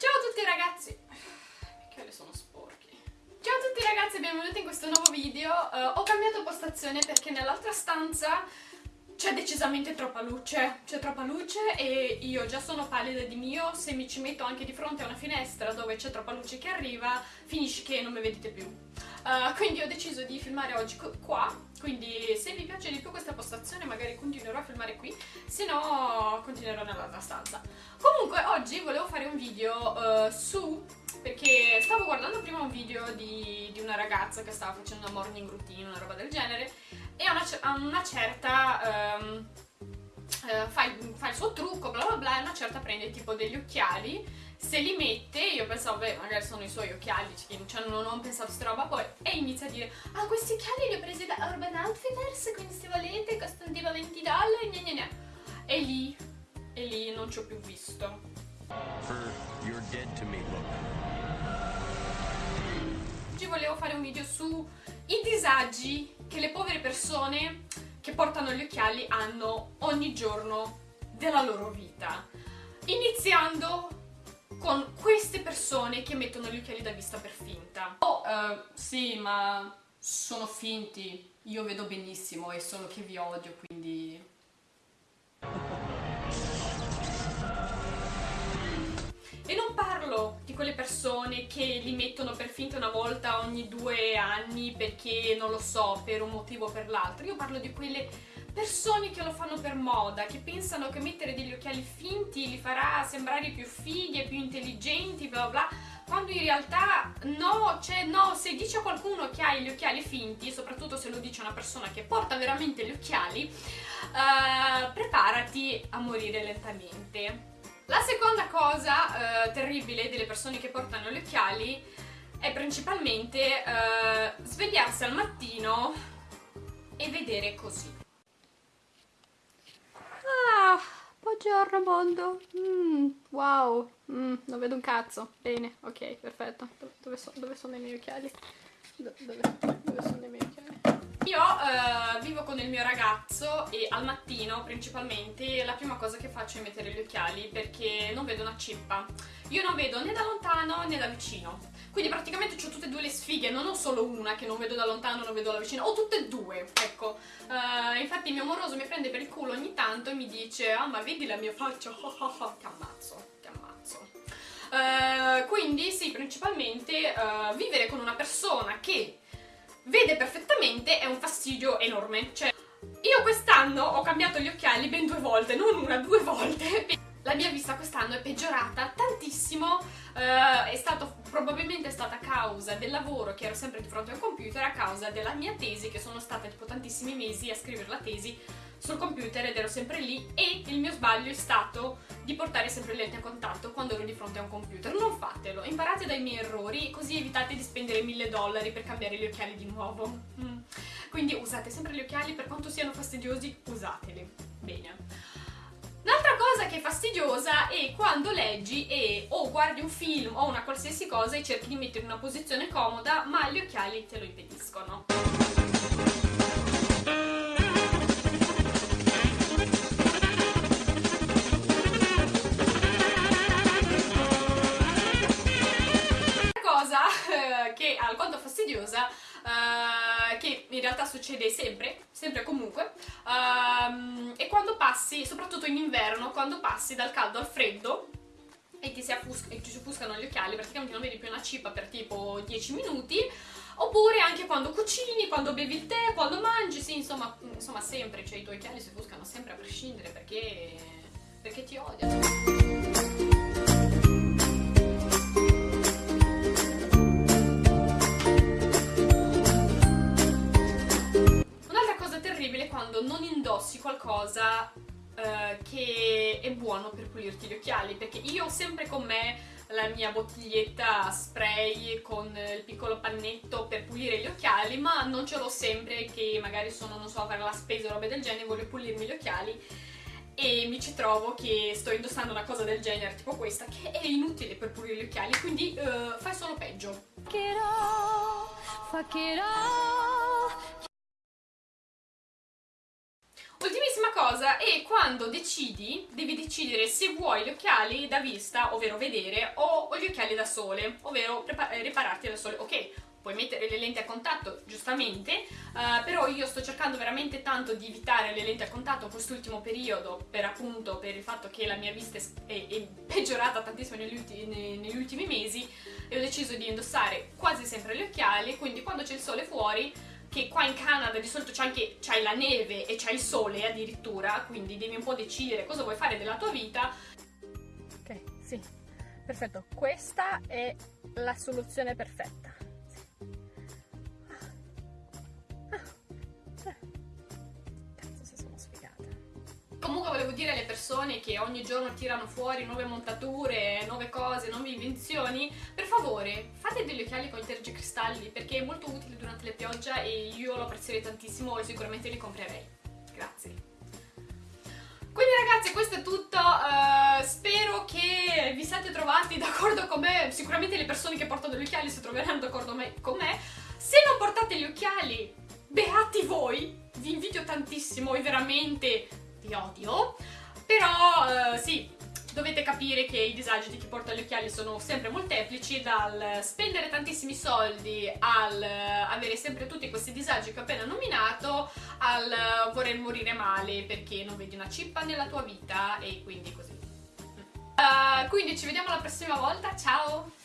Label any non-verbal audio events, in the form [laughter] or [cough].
Ciao a tutti ragazzi! I occhiali sono sporchi. Ciao a tutti ragazzi e benvenuti in questo nuovo video. Uh, ho cambiato postazione perché nell'altra stanza c'è decisamente troppa luce, c'è troppa luce e io già sono pallida di mio, se mi ci metto anche di fronte a una finestra dove c'è troppa luce che arriva, finisce che non mi vedete più. Uh, quindi ho deciso di filmare oggi qua, quindi se vi piace di più questa postazione magari continuerò a filmare qui, se no continuerò nell'altra stanza. Comunque oggi volevo fare un video uh, su perché stavo guardando prima un video di, di, una ragazza che stava facendo una morning routine, una roba del genere, e a una, una certa um, uh, fa, il, fa, il, suo trucco, bla bla bla, e una certa prende tipo degli occhiali, se li mette, io pensavo, beh, magari sono i suoi occhiali, cioè non ho pensato a questa roba poi, e inizia a dire, ah, questi occhiali li ho presi da Urban Outfitters, quindi se volete costano tipo 20 dollari, gna gna gna. E lì, e lì non ci ho più visto. For your dead to me look. Oggi volevo fare un video sui disagi che le povere persone che portano gli occhiali hanno ogni giorno della loro vita. Iniziando con queste persone che mettono gli occhiali da vista per finta. Oh, uh, sì, ma sono finti. Io vedo benissimo, è solo che vi odio, quindi E non parlo di quelle persone che li mettono per finta una volta ogni due anni perché, non lo so, per un motivo o per l'altro. Io parlo di quelle persone che lo fanno per moda, che pensano che mettere degli occhiali finti li farà sembrare più fighi e più intelligenti, bla bla quando in realtà no, cioè no, se dice a qualcuno che hai gli occhiali finti, soprattutto se lo dice una persona che porta veramente gli occhiali, uh, preparati a morire lentamente. La seconda cosa eh, terribile delle persone che portano gli occhiali è principalmente eh, svegliarsi al mattino e vedere così. Ah, buongiorno mondo. Mm, wow, mm, non vedo un cazzo. Bene, ok, perfetto. Dove, so, dove sono i miei occhiali? dove, dove sono i miei occhiali? Io uh, vivo con il mio ragazzo e al mattino principalmente la prima cosa che faccio è mettere gli occhiali perché non vedo una cippa. Io non vedo né da lontano né da vicino. Quindi praticamente ho tutte e due le sfighe, non ho solo una che non vedo da lontano, non vedo da vicino, ho tutte e due, ecco. Uh, infatti mio amoroso mi prende per il culo ogni tanto e mi dice ah ma vedi la mia faccia, oh, oh, oh, ti ammazzo, ti ammazzo. Uh, quindi sì, principalmente uh, vivere con una persona che vede perfettamente è un fastidio enorme. Cioè, io quest'anno ho cambiato gli occhiali ben due volte, non una, due volte. [laughs] La mia vista quest'anno è peggiorata tantissimo, uh, è stato, probabilmente è stata a causa del lavoro che ero sempre di fronte al computer, a causa della mia tesi, che sono stata tipo tantissimi mesi a scrivere la tesi sul computer ed ero sempre lì e il mio sbaglio è stato di portare sempre le lenti a contatto quando ero di fronte a un computer. Non fatelo, imparate dai miei errori così evitate di spendere mille dollari per cambiare gli occhiali di nuovo. Mm. Quindi usate sempre gli occhiali, per quanto siano fastidiosi, usateli. Bene. Un'altra cosa che è fastidiosa è quando leggi e o guardi un film o una qualsiasi cosa e cerchi di mettere in una posizione comoda ma gli occhiali te lo impediscono. Uh, che in realtà succede sempre, sempre comunque uh, e quando passi, soprattutto in inverno, quando passi dal caldo al freddo e ti si, e ti offuscano gli occhiali, praticamente non vedi più una cippa per tipo 10 minuti oppure anche quando cucini, quando bevi il tè, quando mangi, sì, insomma, insomma sempre, cioè i tuoi occhiali si offuscano sempre a prescindere perché, perché ti odiano. Che è buono per pulirti gli occhiali perché io ho sempre con me la mia bottiglietta spray con il piccolo pannetto per pulire gli occhiali ma non ce l'ho sempre che magari sono, non so, a fare la spesa o robe del genere voglio pulirmi gli occhiali e mi ci trovo che sto indossando una cosa del genere tipo questa che è inutile per pulire gli occhiali quindi uh, fai solo peggio fuck it all. Cosa e quando decidi, devi decidere se vuoi gli occhiali da vista, ovvero vedere, o, gli occhiali da sole, ovvero ripararti da sole. Ok, puoi mettere le lenti a contatto, giustamente, uh, però io sto cercando veramente tanto di evitare le lenti a contatto quest'ultimo periodo, per appunto per il fatto che la mia vista è, è peggiorata tantissimo negli ultimi, negli ultimi mesi e ho deciso di indossare quasi sempre gli occhiali, quindi quando c'è il sole fuori che qua in Canada di solito c'è anche c'hai la neve e c'è il sole addirittura, quindi devi un po' decidere cosa vuoi fare della tua vita. Ok, sì, perfetto. Questa è la soluzione perfetta. Dire alle persone che ogni giorno tirano fuori nuove montature, nuove cose, nuove invenzioni, per favore fate degli occhiali con i tergicristalli perché è molto utile durante le pioggia e io lo apprezzerei tantissimo e sicuramente li comprerei. Grazie. Quindi ragazzi questo è tutto, uh, spero che vi siate trovati d'accordo con me, sicuramente le persone che portano gli occhiali si troveranno d'accordo con me. Se non portate gli occhiali, beati voi, vi invidio tantissimo e veramente vi odio, però eh, sì, dovete capire che i disagi di chi porta gli occhiali sono sempre molteplici, dal spendere tantissimi soldi al avere sempre tutti questi disagi che ho appena nominato, al voler morire male perché non vedi una cippa nella tua vita e quindi così. Uh, quindi ci vediamo la prossima volta, ciao!